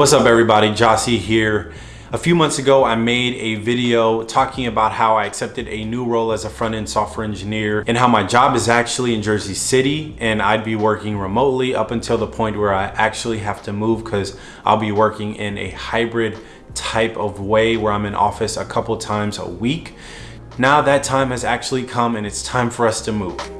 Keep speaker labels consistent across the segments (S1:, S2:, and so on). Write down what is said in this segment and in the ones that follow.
S1: What's up everybody, Jossie here. A few months ago, I made a video talking about how I accepted a new role as a front-end software engineer and how my job is actually in Jersey City and I'd be working remotely up until the point where I actually have to move because I'll be working in a hybrid type of way where I'm in office a couple times a week. Now that time has actually come and it's time for us to move.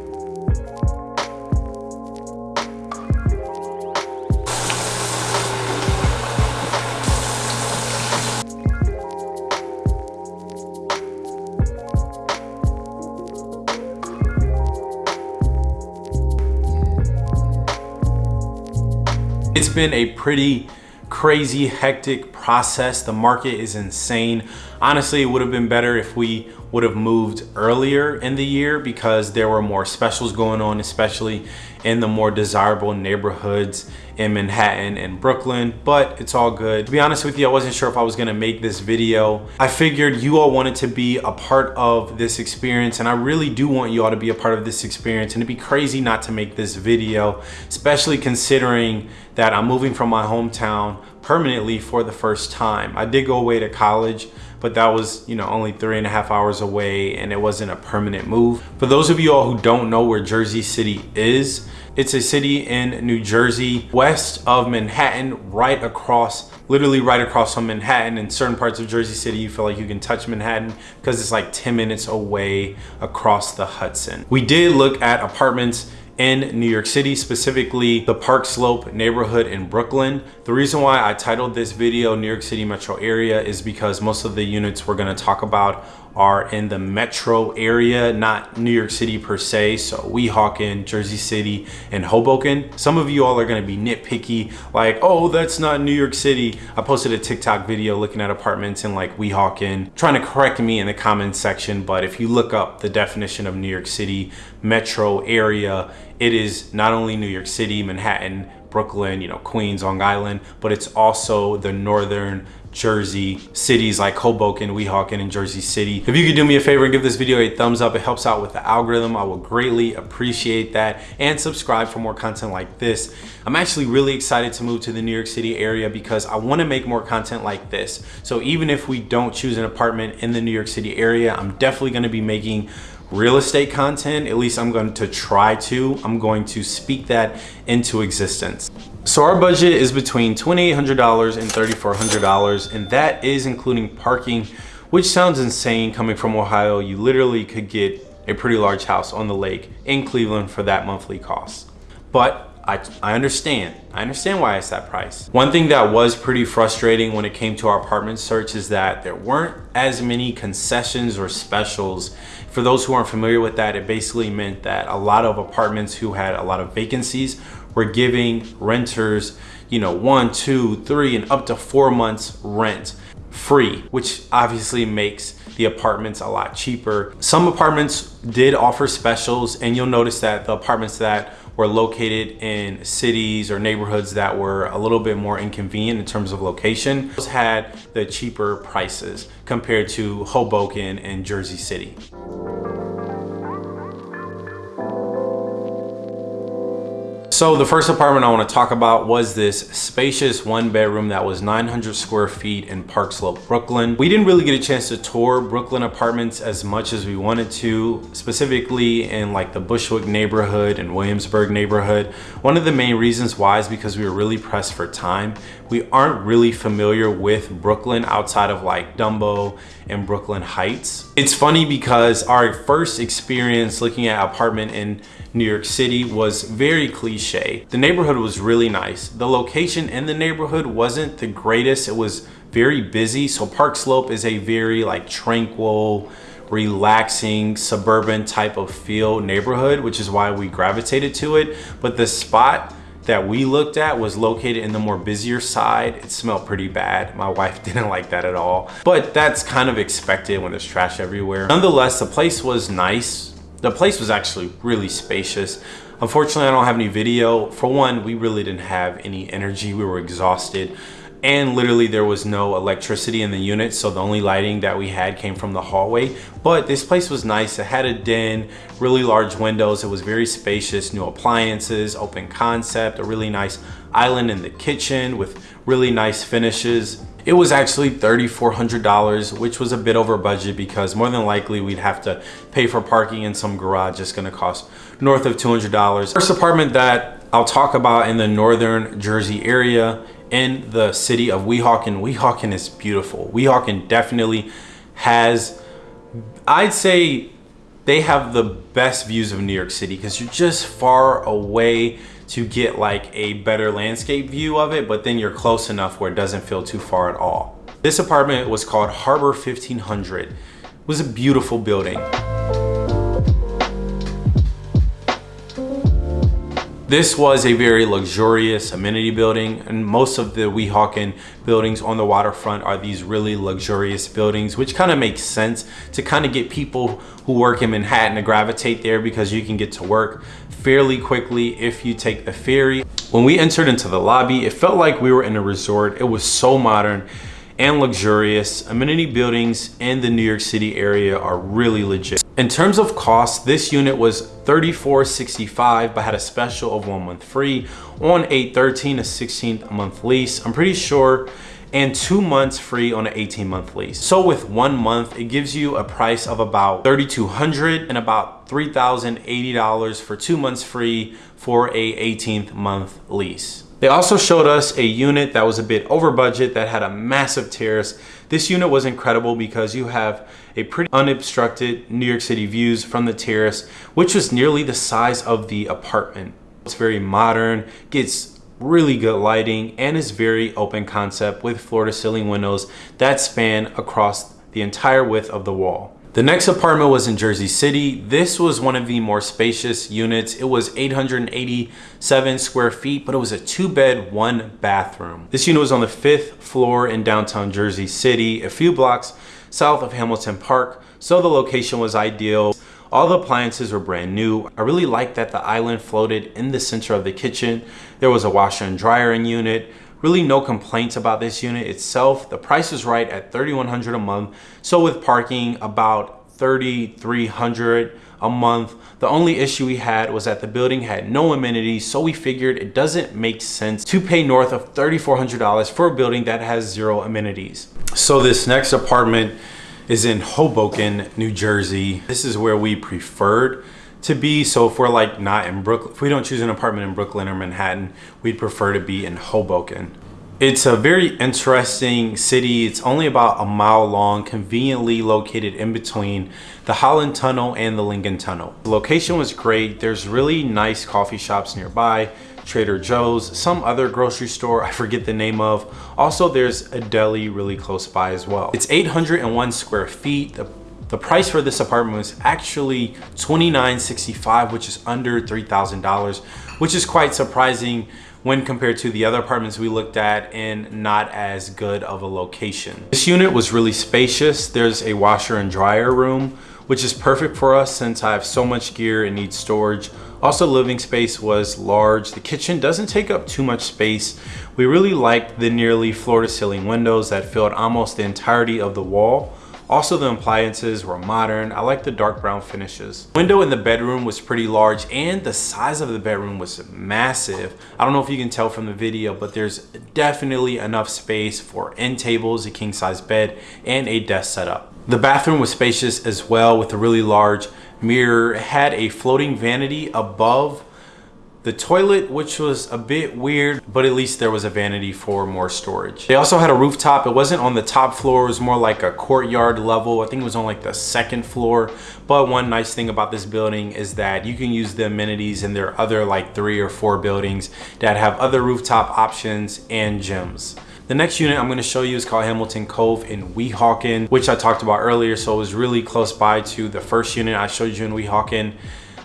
S1: It's been a pretty crazy, hectic process. The market is insane. Honestly, it would have been better if we would have moved earlier in the year because there were more specials going on, especially in the more desirable neighborhoods in Manhattan and Brooklyn, but it's all good. To be honest with you, I wasn't sure if I was gonna make this video. I figured you all wanted to be a part of this experience and I really do want you all to be a part of this experience and it'd be crazy not to make this video, especially considering that I'm moving from my hometown permanently for the first time. I did go away to college, but that was, you know, only three and a half hours away and it wasn't a permanent move. For those of you all who don't know where Jersey City is, it's a city in New Jersey, west of Manhattan, right across, literally right across from Manhattan. In certain parts of Jersey City, you feel like you can touch Manhattan because it's like 10 minutes away across the Hudson. We did look at apartments in New York City, specifically the Park Slope neighborhood in Brooklyn. The reason why I titled this video New York City metro area is because most of the units we're gonna talk about are in the metro area, not New York City per se. So Weehawken, Jersey City, and Hoboken. Some of you all are gonna be nitpicky, like, oh, that's not New York City. I posted a TikTok video looking at apartments in like Weehawken, trying to correct me in the comments section. But if you look up the definition of New York City metro area, it is not only New York City, Manhattan, Brooklyn, you know, Queens, Long Island, but it's also the northern Jersey cities like Hoboken, Weehawken, and Jersey City. If you could do me a favor and give this video a thumbs up, it helps out with the algorithm. I will greatly appreciate that and subscribe for more content like this. I'm actually really excited to move to the New York City area because I wanna make more content like this. So even if we don't choose an apartment in the New York City area, I'm definitely gonna be making real estate content, at least I'm going to try to. I'm going to speak that into existence. So our budget is between $2,800 and $3,400 and that is including parking, which sounds insane coming from Ohio. You literally could get a pretty large house on the lake in Cleveland for that monthly cost. But I, I understand. I understand why it's that price. One thing that was pretty frustrating when it came to our apartment search is that there weren't as many concessions or specials. For those who aren't familiar with that, it basically meant that a lot of apartments who had a lot of vacancies were giving renters, you know, one, two, three, and up to four months rent free, which obviously makes the apartments a lot cheaper. Some apartments did offer specials and you'll notice that the apartments that were located in cities or neighborhoods that were a little bit more inconvenient in terms of location those had the cheaper prices compared to Hoboken and Jersey City. So the first apartment I want to talk about was this spacious one bedroom that was 900 square feet in Park Slope, Brooklyn. We didn't really get a chance to tour Brooklyn apartments as much as we wanted to, specifically in like the Bushwick neighborhood and Williamsburg neighborhood. One of the main reasons why is because we were really pressed for time. We aren't really familiar with Brooklyn outside of like Dumbo and Brooklyn Heights. It's funny because our first experience looking at apartment in New York City was very cliche. The neighborhood was really nice. The location in the neighborhood wasn't the greatest. It was very busy. So Park Slope is a very like tranquil, relaxing suburban type of feel neighborhood, which is why we gravitated to it. But the spot that we looked at was located in the more busier side. It smelled pretty bad. My wife didn't like that at all, but that's kind of expected when there's trash everywhere. Nonetheless, the place was nice. The place was actually really spacious. Unfortunately, I don't have any video. For one, we really didn't have any energy. We were exhausted and literally there was no electricity in the unit so the only lighting that we had came from the hallway but this place was nice it had a den really large windows it was very spacious new appliances open concept a really nice island in the kitchen with really nice finishes. It was actually $3,400, which was a bit over budget because more than likely we'd have to pay for parking in some garage. It's gonna cost north of $200. First apartment that I'll talk about in the Northern Jersey area in the city of Weehawken. Weehawken is beautiful. Weehawken definitely has, I'd say they have the best views of New York City because you're just far away to get like a better landscape view of it, but then you're close enough where it doesn't feel too far at all. This apartment was called Harbor 1500. It was a beautiful building. This was a very luxurious amenity building and most of the Weehawken buildings on the waterfront are these really luxurious buildings which kind of makes sense to kind of get people who work in Manhattan to gravitate there because you can get to work fairly quickly if you take the ferry. When we entered into the lobby, it felt like we were in a resort. It was so modern and luxurious. Amenity buildings in the New York City area are really legit. In terms of cost, this unit was $34.65 but had a special of one month free on a 13 to 16 month lease. I'm pretty sure and two months free on an 18 month lease. So with one month, it gives you a price of about 3,200 and about $3,080 for two months free for a 18th month lease. They also showed us a unit that was a bit over budget that had a massive terrace. This unit was incredible because you have a pretty unobstructed New York City views from the terrace, which was nearly the size of the apartment. It's very modern, gets really good lighting, and is very open concept with floor to ceiling windows that span across the entire width of the wall. The next apartment was in Jersey City. This was one of the more spacious units. It was 887 square feet, but it was a two bed, one bathroom. This unit was on the fifth floor in downtown Jersey City, a few blocks south of Hamilton Park. So the location was ideal. All the appliances were brand new. I really liked that the island floated in the center of the kitchen. There was a washer and dryer in unit. Really no complaints about this unit itself. The price is right at 3100 a month. So with parking about 3300 a month. The only issue we had was that the building had no amenities, so we figured it doesn't make sense to pay north of $3,400 for a building that has zero amenities. So this next apartment is in Hoboken, New Jersey. This is where we preferred to be. So if we're like not in Brooklyn, if we don't choose an apartment in Brooklyn or Manhattan, we'd prefer to be in Hoboken. It's a very interesting city. It's only about a mile long, conveniently located in between the Holland Tunnel and the Lincoln Tunnel. The location was great. There's really nice coffee shops nearby, Trader Joe's, some other grocery store I forget the name of. Also, there's a deli really close by as well. It's 801 square feet. The the price for this apartment was actually $29.65, which is under $3,000, which is quite surprising when compared to the other apartments we looked at in not as good of a location. This unit was really spacious. There's a washer and dryer room, which is perfect for us since I have so much gear and need storage. Also living space was large. The kitchen doesn't take up too much space. We really liked the nearly floor to ceiling windows that filled almost the entirety of the wall. Also, the appliances were modern. I like the dark brown finishes. Window in the bedroom was pretty large and the size of the bedroom was massive. I don't know if you can tell from the video, but there's definitely enough space for end tables, a king size bed, and a desk setup. The bathroom was spacious as well with a really large mirror. It had a floating vanity above the toilet, which was a bit weird, but at least there was a vanity for more storage. They also had a rooftop. It wasn't on the top floor. It was more like a courtyard level. I think it was on like the second floor. But one nice thing about this building is that you can use the amenities in their other like three or four buildings that have other rooftop options and gyms. The next unit I'm gonna show you is called Hamilton Cove in Weehawken, which I talked about earlier. So it was really close by to the first unit I showed you in Weehawken.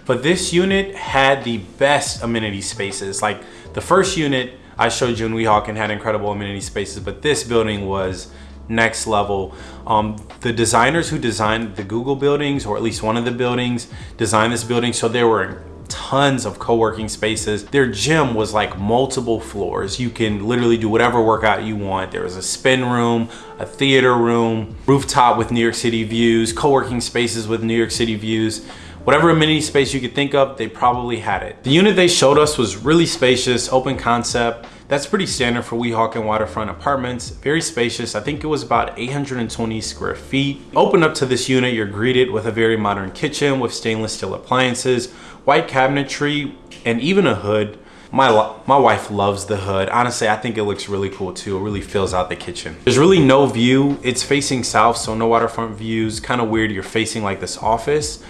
S1: But this unit had the best amenity spaces. Like the first unit I showed you in Weehawken had incredible amenity spaces, but this building was next level. Um, the designers who designed the Google buildings, or at least one of the buildings, designed this building. So there were tons of co-working spaces. Their gym was like multiple floors. You can literally do whatever workout you want. There was a spin room, a theater room, rooftop with New York City views, co-working spaces with New York City views. Whatever amenity space you could think of, they probably had it. The unit they showed us was really spacious, open concept, That's pretty standard for Weehawken waterfront apartments. Very spacious. I think it was about 820 square feet. Open up to this unit, you're greeted with a very modern kitchen with stainless steel appliances, white cabinetry, and even a hood. My, my wife loves the hood. Honestly, I think it looks really cool too. It really fills out the kitchen. There's really no view. It's facing south, so no waterfront views. Kind of weird you're facing like this office.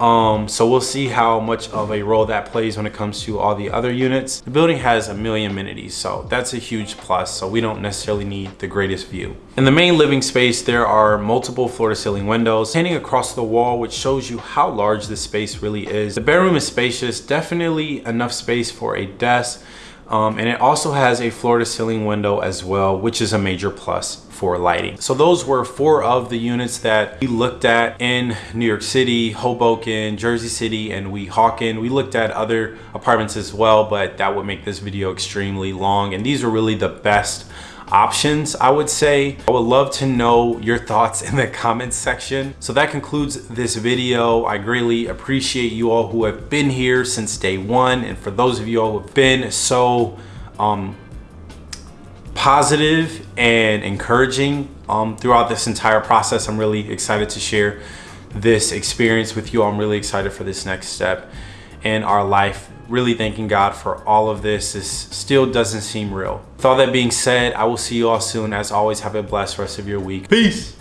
S1: Um, so we'll see how much of a role that plays when it comes to all the other units. The building has a million amenities, so that's a huge plus. So we don't necessarily need the greatest view. In the main living space, there are multiple floor to ceiling windows hanging across the wall, which shows you how large this space really is. The bedroom is spacious, definitely enough space for a desk. Um, and it also has a floor to ceiling window as well, which is a major plus for lighting. So those were four of the units that we looked at in New York City, Hoboken, Jersey City, and Weehawken. We looked at other apartments as well, but that would make this video extremely long. And these are really the best options I would say. I would love to know your thoughts in the comments section. So that concludes this video. I greatly appreciate you all who have been here since day one. And for those of you all who have been so um, positive and encouraging um, throughout this entire process, I'm really excited to share this experience with you. I'm really excited for this next step in our life really thanking God for all of this. This still doesn't seem real. With all that being said, I will see you all soon. As always, have a blessed rest of your week. Peace.